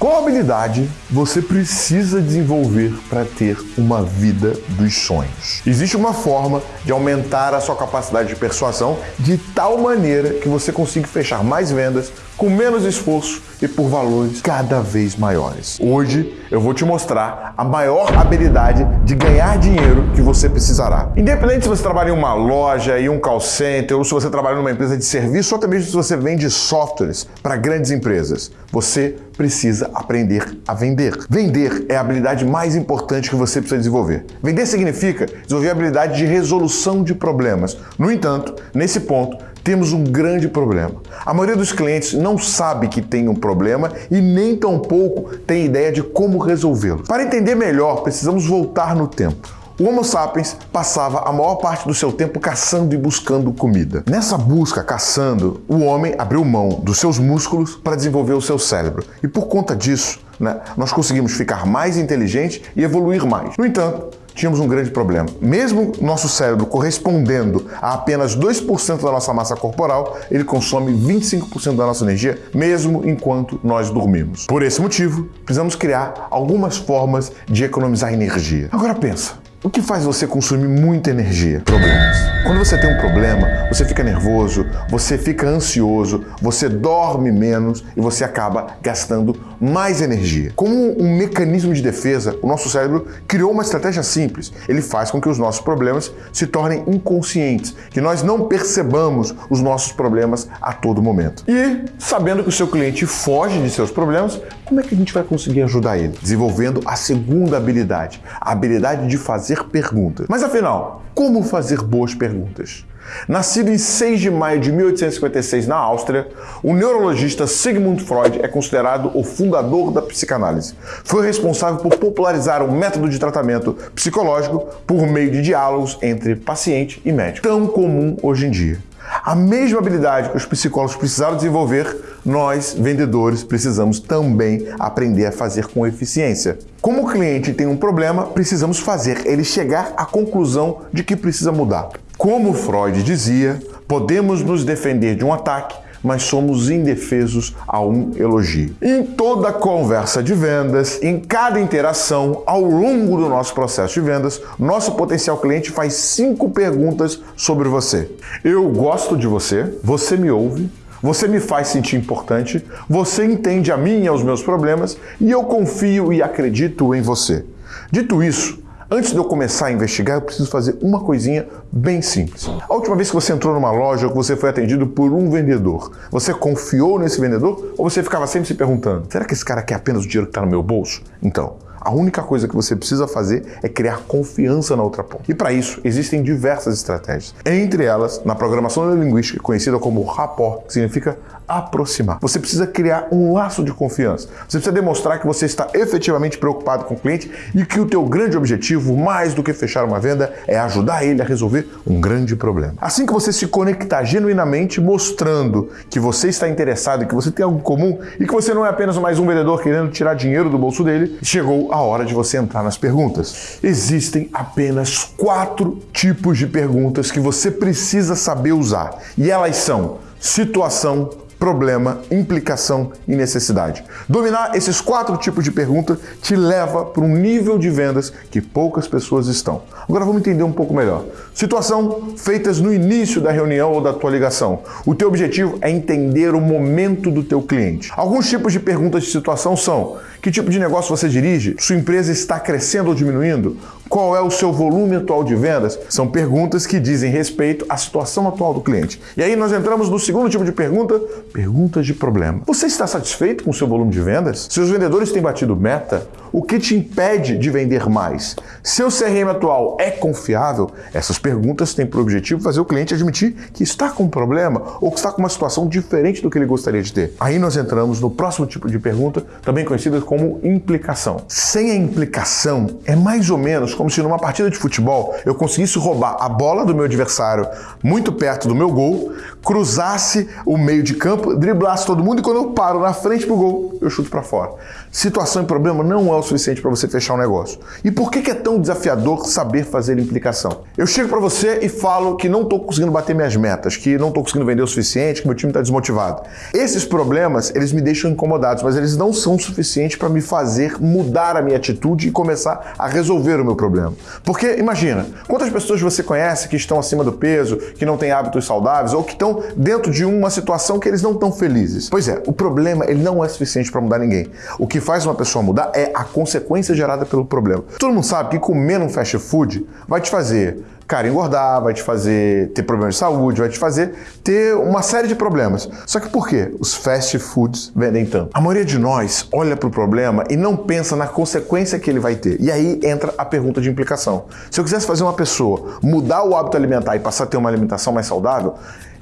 Qual habilidade você precisa desenvolver para ter uma vida dos sonhos? Existe uma forma de aumentar a sua capacidade de persuasão de tal maneira que você consiga fechar mais vendas com menos esforço e por valores cada vez maiores. Hoje eu vou te mostrar a maior habilidade de ganhar dinheiro que você precisará. Independente se você trabalha em uma loja, em um call center, ou se você trabalha numa empresa de serviço, ou até mesmo se você vende softwares para grandes empresas, você precisa aprender a vender. Vender é a habilidade mais importante que você precisa desenvolver. Vender significa desenvolver a habilidade de resolução de problemas. No entanto, nesse ponto, temos um grande problema. A maioria dos clientes não sabe que tem um problema e nem tampouco tem ideia de como resolvê-lo. Para entender melhor, precisamos voltar no tempo. O Homo sapiens passava a maior parte do seu tempo caçando e buscando comida. Nessa busca, caçando, o homem abriu mão dos seus músculos para desenvolver o seu cérebro. E por conta disso, né, nós conseguimos ficar mais inteligentes e evoluir mais. No entanto, tínhamos um grande problema. Mesmo nosso cérebro correspondendo a apenas 2% da nossa massa corporal, ele consome 25% da nossa energia, mesmo enquanto nós dormimos. Por esse motivo, precisamos criar algumas formas de economizar energia. Agora pensa, o que faz você consumir muita energia? Problemas. Quando você tem um problema, você fica nervoso, você fica ansioso, você dorme menos e você acaba gastando mais energia. Como um mecanismo de defesa, o nosso cérebro criou uma estratégia simples. Ele faz com que os nossos problemas se tornem inconscientes, que nós não percebamos os nossos problemas a todo momento. E, sabendo que o seu cliente foge de seus problemas, como é que a gente vai conseguir ajudar ele? Desenvolvendo a segunda habilidade, a habilidade de fazer perguntas. Mas afinal, como fazer boas perguntas? Nascido em 6 de maio de 1856 na Áustria, o neurologista Sigmund Freud é considerado o fundador da psicanálise. Foi responsável por popularizar o método de tratamento psicológico por meio de diálogos entre paciente e médico, tão comum hoje em dia. A mesma habilidade que os psicólogos precisaram desenvolver, nós, vendedores, precisamos também aprender a fazer com eficiência. Como o cliente tem um problema, precisamos fazer ele chegar à conclusão de que precisa mudar. Como Freud dizia, podemos nos defender de um ataque, mas somos indefesos a um elogio. Em toda conversa de vendas, em cada interação, ao longo do nosso processo de vendas, nosso potencial cliente faz cinco perguntas sobre você. Eu gosto de você, você me ouve, você me faz sentir importante, você entende a mim e aos meus problemas e eu confio e acredito em você. Dito isso, Antes de eu começar a investigar, eu preciso fazer uma coisinha bem simples. A última vez que você entrou numa loja ou que você foi atendido por um vendedor, você confiou nesse vendedor ou você ficava sempre se perguntando, será que esse cara quer apenas o dinheiro que está no meu bolso? Então, a única coisa que você precisa fazer é criar confiança na outra ponta. E para isso, existem diversas estratégias. Entre elas, na programação neurolinguística, conhecida como rapport, que significa aproximar. Você precisa criar um laço de confiança. Você precisa demonstrar que você está efetivamente preocupado com o cliente e que o teu grande objetivo, mais do que fechar uma venda, é ajudar ele a resolver um grande problema. Assim que você se conectar genuinamente, mostrando que você está interessado que você tem algo comum e que você não é apenas mais um vendedor querendo tirar dinheiro do bolso dele, chegou a hora de você entrar nas perguntas. Existem apenas quatro tipos de perguntas que você precisa saber usar e elas são situação, problema, implicação e necessidade. Dominar esses quatro tipos de pergunta te leva para um nível de vendas que poucas pessoas estão. Agora vamos entender um pouco melhor. Situação feitas no início da reunião ou da tua ligação. O teu objetivo é entender o momento do teu cliente. Alguns tipos de perguntas de situação são: que tipo de negócio você dirige? Sua empresa está crescendo ou diminuindo? Qual é o seu volume atual de vendas? São perguntas que dizem respeito à situação atual do cliente. E aí nós entramos no segundo tipo de pergunta, perguntas de problema. Você está satisfeito com o seu volume de vendas? Seus vendedores têm batido meta? O que te impede de vender mais? Seu CRM atual é confiável? Essas perguntas têm por objetivo fazer o cliente admitir que está com um problema ou que está com uma situação diferente do que ele gostaria de ter. Aí nós entramos no próximo tipo de pergunta, também conhecida como implicação. Sem a implicação, é mais ou menos como se numa partida de futebol eu conseguisse roubar a bola do meu adversário muito perto do meu gol, cruzasse o meio de campo, driblasse todo mundo e quando eu paro na frente pro gol, eu chuto para fora. Situação e problema não é o suficiente para você fechar um negócio. E por que é tão desafiador saber fazer implicação? Eu chego para você e falo que não estou conseguindo bater minhas metas, que não estou conseguindo vender o suficiente, que meu time está desmotivado. Esses problemas, eles me deixam incomodados, mas eles não são suficientes para me fazer mudar a minha atitude e começar a resolver o meu problema. Porque imagina, quantas pessoas você conhece que estão acima do peso, que não têm hábitos saudáveis ou que estão dentro de uma situação que eles não estão felizes? Pois é, o problema ele não é suficiente para mudar ninguém. O que faz uma pessoa mudar é a consequência gerada pelo problema. Todo mundo sabe que comer um fast food vai te fazer cara, engordar, vai te fazer ter problemas de saúde, vai te fazer ter uma série de problemas. Só que por quê? Os fast foods vendem tanto. A maioria de nós olha para o problema e não pensa na consequência que ele vai ter. E aí entra a pergunta de implicação. Se eu quisesse fazer uma pessoa mudar o hábito alimentar e passar a ter uma alimentação mais saudável,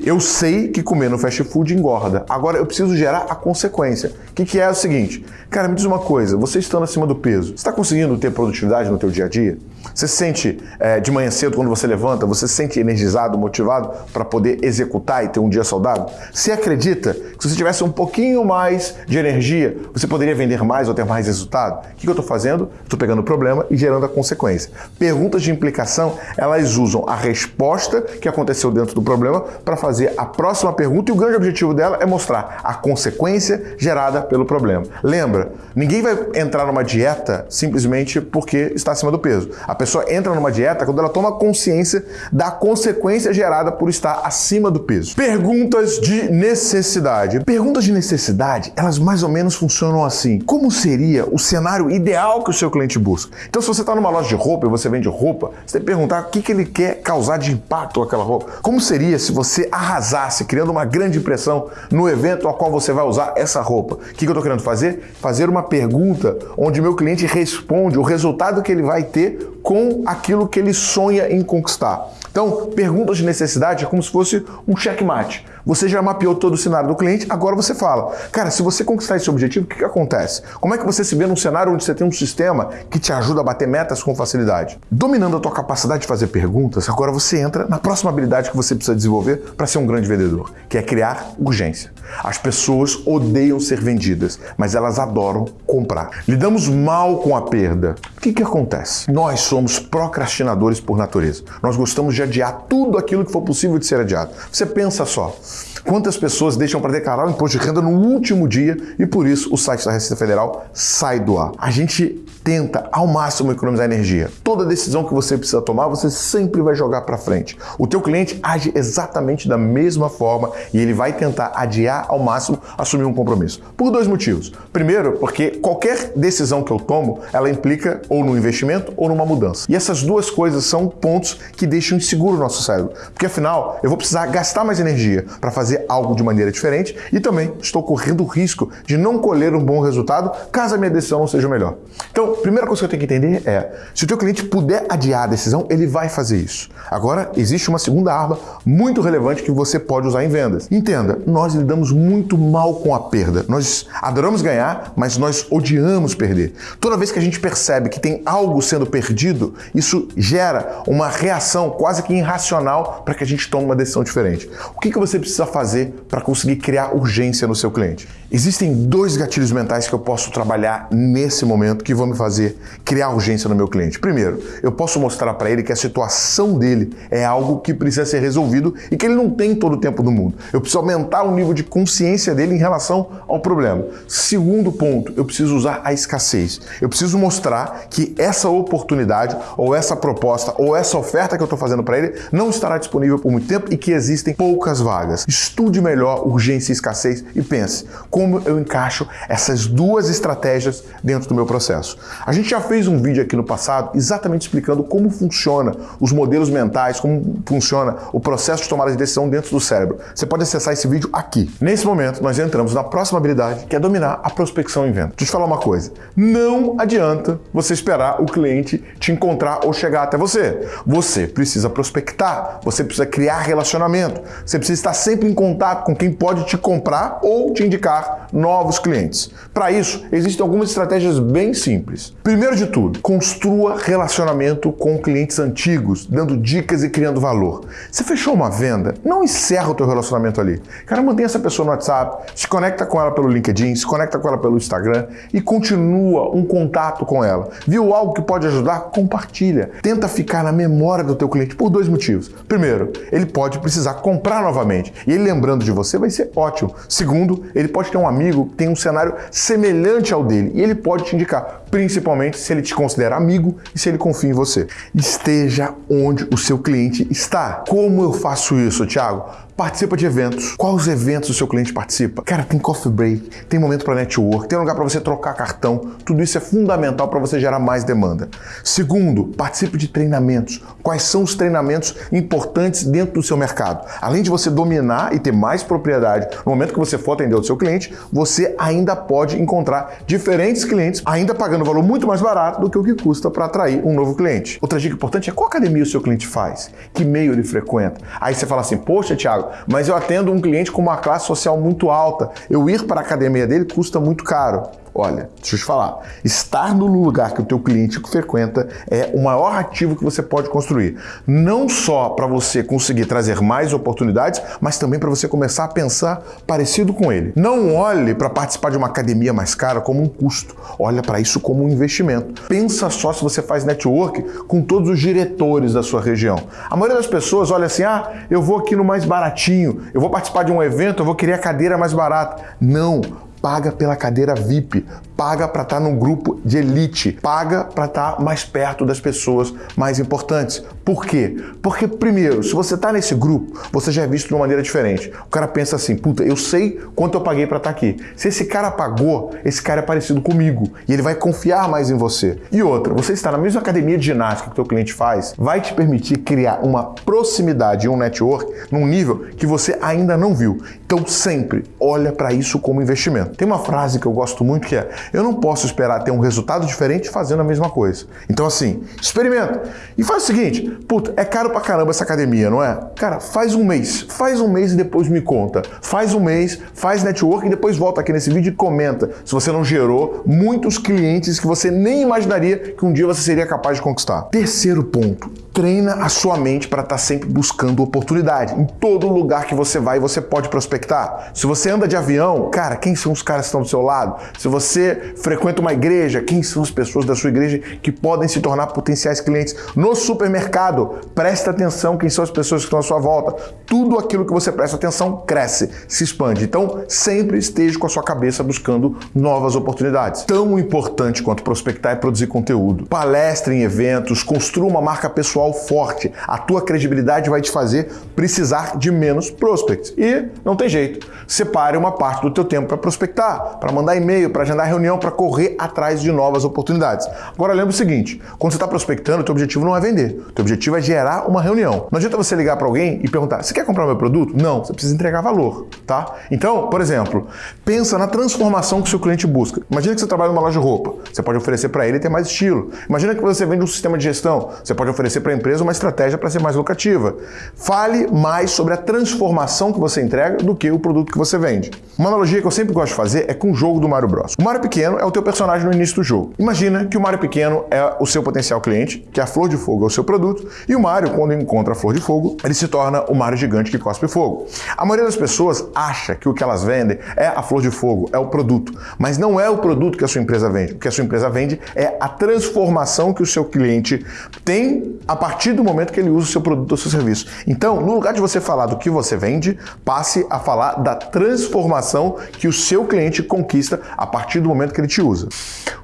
eu sei que comer no fast food engorda. Agora eu preciso gerar a consequência. O que, que, é o seguinte? Cara, me diz uma coisa. Você estando acima do peso, você está conseguindo ter produtividade no teu dia a dia? Você se sente é, de manhã cedo quando você levanta, você se sente energizado, motivado para poder executar e ter um dia saudável? Você acredita que se você tivesse um pouquinho mais de energia, você poderia vender mais ou ter mais resultado? O que, que eu estou fazendo? Estou pegando o problema e gerando a consequência. Perguntas de implicação, elas usam a resposta que aconteceu dentro do problema para fazer a próxima pergunta e o grande objetivo dela é mostrar a consequência gerada pelo problema. Lembra, ninguém vai entrar numa dieta simplesmente porque está acima do peso. A pessoa entra numa dieta quando ela toma consciência da consequência gerada por estar acima do peso. Perguntas de necessidade. Perguntas de necessidade, elas mais ou menos funcionam assim. Como seria o cenário ideal que o seu cliente busca? Então, se você está numa loja de roupa e você vende roupa, você tem que perguntar o que, que ele quer causar de impacto aquela roupa. Como seria se você arrasasse, criando uma grande impressão no evento ao qual você vai usar essa roupa. O que eu estou querendo fazer? Fazer uma pergunta onde meu cliente responde o resultado que ele vai ter com aquilo que ele sonha em conquistar. Então, perguntas de necessidade é como se fosse um checkmate. Você já mapeou todo o cenário do cliente, agora você fala, cara, se você conquistar esse objetivo, o que, que acontece? Como é que você se vê num cenário onde você tem um sistema que te ajuda a bater metas com facilidade? Dominando a tua capacidade de fazer perguntas, agora você entra na próxima habilidade que você precisa desenvolver para ser um grande vendedor, que é criar urgência. As pessoas odeiam ser vendidas, mas elas adoram comprar. Lidamos mal com a perda. O que, que acontece? Nós somos procrastinadores por natureza. Nós gostamos de adiar tudo aquilo que for possível de ser adiado. Você pensa só. Quantas pessoas deixam para declarar o imposto de renda no último dia e por isso o site da Receita Federal sai do ar? A gente tenta ao máximo economizar energia. Toda decisão que você precisa tomar, você sempre vai jogar para frente. O teu cliente age exatamente da mesma forma e ele vai tentar adiar ao máximo assumir um compromisso. Por dois motivos. Primeiro, porque qualquer decisão que eu tomo, ela implica ou no investimento ou numa mudança. E essas duas coisas são pontos que deixam inseguro o nosso cérebro, porque afinal eu vou precisar gastar mais energia para fazer algo de maneira diferente e também estou correndo o risco de não colher um bom resultado caso a minha decisão não seja melhor. Então, primeira coisa que eu tenho que entender é, se o teu cliente puder adiar a decisão, ele vai fazer isso. Agora, existe uma segunda arma muito relevante que você pode usar em vendas. Entenda, nós lidamos muito mal com a perda. Nós adoramos ganhar, mas nós odiamos perder. Toda vez que a gente percebe que tem algo sendo perdido, isso gera uma reação quase que irracional para que a gente tome uma decisão diferente. O que, que você precisa fazer para conseguir criar urgência no seu cliente? Existem dois gatilhos mentais que eu posso trabalhar nesse momento que vão me fazer criar urgência no meu cliente. Primeiro, eu posso mostrar para ele que a situação dele é algo que precisa ser resolvido e que ele não tem todo o tempo do mundo. Eu preciso aumentar o nível de consciência dele em relação ao problema. Segundo ponto, eu preciso usar a escassez. Eu preciso mostrar que essa oportunidade ou essa proposta ou essa oferta que eu estou fazendo para ele não estará disponível por muito tempo e que existem poucas vagas. Estude melhor urgência e escassez e pense como eu encaixo essas duas estratégias dentro do meu processo. A gente já fez um vídeo aqui no passado exatamente explicando como funciona os modelos mentais, como funciona o processo de tomada de decisão dentro do cérebro. Você pode acessar esse vídeo aqui. Nesse momento, nós entramos na próxima habilidade, que é dominar a prospecção em venda. Deixa eu te falar uma coisa. Não adianta você esperar o cliente te encontrar ou chegar até você. Você precisa prospectar, você precisa criar relacionamento, você precisa estar sempre em contato com quem pode te comprar ou te indicar novos clientes. Para isso, existem algumas estratégias bem simples. Primeiro de tudo, construa relacionamento com clientes antigos, dando dicas e criando valor. Você fechou uma venda, não encerra o teu relacionamento ali. Cara, mantenha essa pessoa no WhatsApp, se conecta com ela pelo LinkedIn, se conecta com ela pelo Instagram e continua um contato com ela. Viu algo que pode ajudar? Compartilha. Tenta ficar na memória do teu cliente por dois motivos. Primeiro, ele pode precisar comprar novamente e ele lembrando de você vai ser ótimo. Segundo, ele pode ter um amigo que tem um cenário semelhante ao dele e ele pode te indicar, principalmente se ele te considera amigo e se ele confia em você. Esteja onde o seu cliente está. Como eu faço isso, Thiago? Participa de eventos. Quais eventos o seu cliente participa? Cara, tem coffee break, tem momento para network, tem lugar para você trocar cartão. Tudo isso é fundamental para você gerar mais demanda. Segundo, participe de treinamentos. Quais são os treinamentos importantes dentro do seu mercado? Além de você dominar e ter mais propriedade no momento que você for atender o seu cliente, você ainda pode encontrar diferentes clientes, ainda pagando um valor muito mais barato do que o que custa para atrair um novo cliente. Outra dica importante é qual academia o seu cliente faz, que meio ele frequenta. Aí você fala assim, poxa, Thiago, mas eu atendo um cliente com uma classe social muito alta. Eu ir para a academia dele custa muito caro. Olha, deixa eu te falar, estar no lugar que o teu cliente frequenta é o maior ativo que você pode construir. Não só para você conseguir trazer mais oportunidades, mas também para você começar a pensar parecido com ele. Não olhe para participar de uma academia mais cara como um custo. Olha para isso como um investimento. Pensa só se você faz network com todos os diretores da sua região. A maioria das pessoas olha assim: "Ah, eu vou aqui no mais baratinho, eu vou participar de um evento, eu vou querer a cadeira mais barata". Não, paga pela cadeira VIP, paga para estar tá num grupo de elite, paga para estar tá mais perto das pessoas mais importantes. Por quê? Porque, primeiro, se você está nesse grupo, você já é visto de uma maneira diferente. O cara pensa assim, puta, eu sei quanto eu paguei para estar tá aqui. Se esse cara pagou, esse cara é parecido comigo e ele vai confiar mais em você. E outra, você está na mesma academia de ginástica que o teu cliente faz, vai te permitir criar uma proximidade e um network num nível que você ainda não viu. Então, sempre olha para isso como investimento. Tem uma frase que eu gosto muito que é: eu não posso esperar ter um resultado diferente fazendo a mesma coisa. Então, assim, experimenta. E faz o seguinte: puta, é caro pra caramba essa academia, não é? Cara, faz um mês. Faz um mês e depois me conta. Faz um mês, faz network e depois volta aqui nesse vídeo e comenta se você não gerou muitos clientes que você nem imaginaria que um dia você seria capaz de conquistar. Terceiro ponto: treina a sua mente para estar tá sempre buscando oportunidade. Em todo lugar que você vai, você pode prospectar. Se você anda de avião, cara, quem são os caras que estão do seu lado? Se você frequenta uma igreja, quem são as pessoas da sua igreja que podem se tornar potenciais clientes? No supermercado, presta atenção quem são as pessoas que estão à sua volta. Tudo aquilo que você presta atenção cresce, se expande. Então, sempre esteja com a sua cabeça buscando novas oportunidades. Tão importante quanto prospectar é produzir conteúdo. Palestre em eventos, construa uma marca pessoal forte. A tua credibilidade vai te fazer precisar de menos prospects. E não tem jeito. Separe uma parte do teu tempo para prospectar, para mandar e-mail, para agendar reunião, para correr atrás de novas oportunidades. Agora lembre o seguinte, quando você está prospectando, o teu objetivo não é vender. O teu objetivo é gerar uma reunião. Não adianta você ligar para alguém e perguntar, você quer comprar meu produto? Não, você precisa entregar valor, tá? Então, por exemplo, pensa na transformação que o seu cliente busca. Imagina que você trabalha numa loja de roupa. Você pode oferecer para ele ter mais estilo. Imagina que você vende um sistema de gestão. Você pode oferecer para a empresa uma estratégia para ser mais lucrativa. Fale mais sobre a transformação que você entrega do que o produto que você vende. Uma analogia que eu sempre gosto de fazer é com o jogo do Mario Bros. O Mario pequeno é o teu personagem no início do jogo. Imagina que o Mario pequeno é o seu potencial cliente, que a flor de fogo é o seu produto, e o Mario, quando encontra a flor de fogo, ele se torna o Mario gigante que cospe fogo. A maioria das pessoas acha que o que elas vendem é a flor de fogo, é o produto, mas não é o produto que a sua empresa vende. O que a sua empresa vende é a transformação que o seu cliente tem a partir do momento que ele usa o seu produto ou seu serviço. Então, no lugar de você falar do que você vende, passe a falar da transformação que o seu cliente conquista a partir do momento que ele te usa.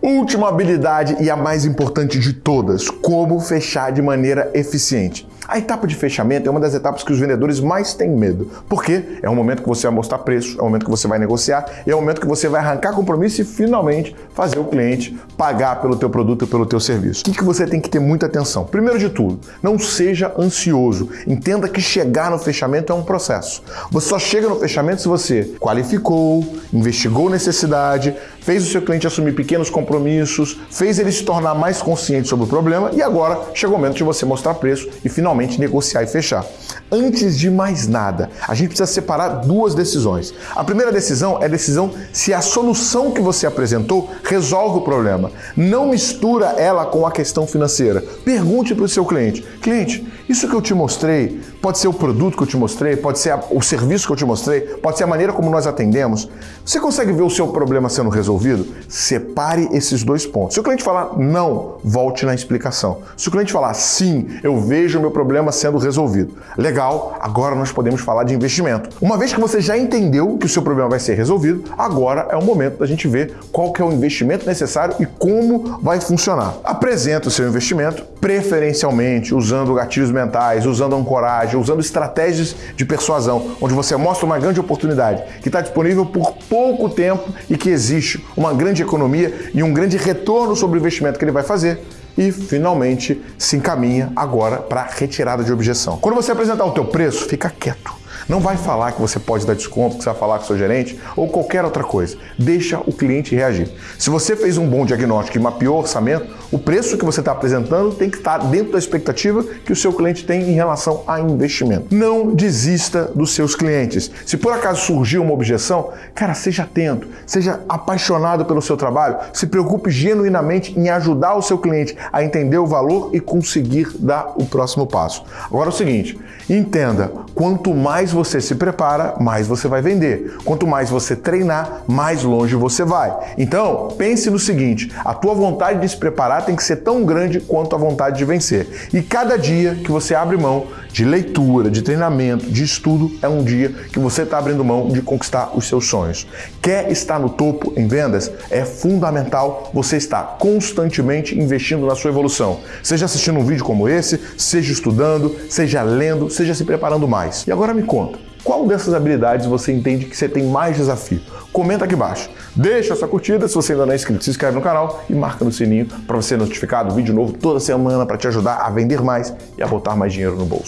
Última habilidade e a mais importante de todas: como fechar de maneira eficiente. A etapa de fechamento é uma das etapas que os vendedores mais têm medo. Porque é o momento que você vai mostrar preço, é o momento que você vai negociar, é o momento que você vai arrancar compromisso e finalmente fazer o cliente pagar pelo teu produto e pelo teu serviço. O que você tem que ter muita atenção? Primeiro de tudo, não seja ansioso. Entenda que chegar no fechamento é um processo. Você só chega no fechamento se você qualificou, investigou necessidade, fez o seu cliente assumir pequenos compromissos, fez ele se tornar mais consciente sobre o problema e agora chegou o momento de você mostrar preço e finalmente negociar e fechar. Antes de mais nada, a gente precisa separar duas decisões. A primeira decisão é a decisão se a solução que você apresentou resolve o problema. Não mistura ela com a questão financeira. Pergunte para o seu cliente: cliente, isso que eu te mostrei pode ser o produto que eu te mostrei, pode ser o serviço que eu te mostrei, pode ser a maneira como nós atendemos. Você consegue ver o seu problema sendo resolvido? Separe esses dois pontos. Se o cliente falar não, volte na explicação. Se o cliente falar sim, eu vejo o meu problema sendo resolvido. Legal, agora nós podemos falar de investimento. Uma vez que você já entendeu que o seu problema vai ser resolvido, agora é o momento da gente ver qual que é o investimento necessário e como vai funcionar. Apresenta o seu investimento, preferencialmente usando gatilhos mentais, usando ancoragem, usando estratégias de persuasão, onde você mostra uma grande oportunidade que está disponível por pouco tempo e que existe uma grande economia e um grande retorno sobre o investimento que ele vai fazer e finalmente se encaminha agora para a retirada de objeção. Quando você apresentar o teu preço, fica quieto. Não vai falar que você pode dar desconto, que você vai falar com o seu gerente ou qualquer outra coisa. Deixa o cliente reagir. Se você fez um bom diagnóstico e mapeou o orçamento, o preço que você está apresentando tem que estar dentro da expectativa que o seu cliente tem em relação a investimento. Não desista dos seus clientes. Se por acaso surgiu uma objeção, cara, seja atento, seja apaixonado pelo seu trabalho, se preocupe genuinamente em ajudar o seu cliente a entender o valor e conseguir dar o próximo passo. Agora é o seguinte, entenda, quanto mais você se prepara, mais você vai vender. Quanto mais você treinar, mais longe você vai. Então, pense no seguinte, a tua vontade de se preparar tem que ser tão grande quanto a vontade de vencer. E cada dia que você abre mão de leitura, de treinamento, de estudo, é um dia que você está abrindo mão de conquistar os seus sonhos. Quer estar no topo em vendas? É fundamental você estar constantemente investindo na sua evolução. Seja assistindo um vídeo como esse, seja estudando, seja lendo, seja se preparando mais. E agora me conta, qual dessas habilidades você entende que você tem mais desafio? Comenta aqui embaixo. Deixa sua curtida, se você ainda não é inscrito, se inscreve no canal e marca no sininho para você ser notificado vídeo novo toda semana para te ajudar a vender mais e a botar mais dinheiro no bolso.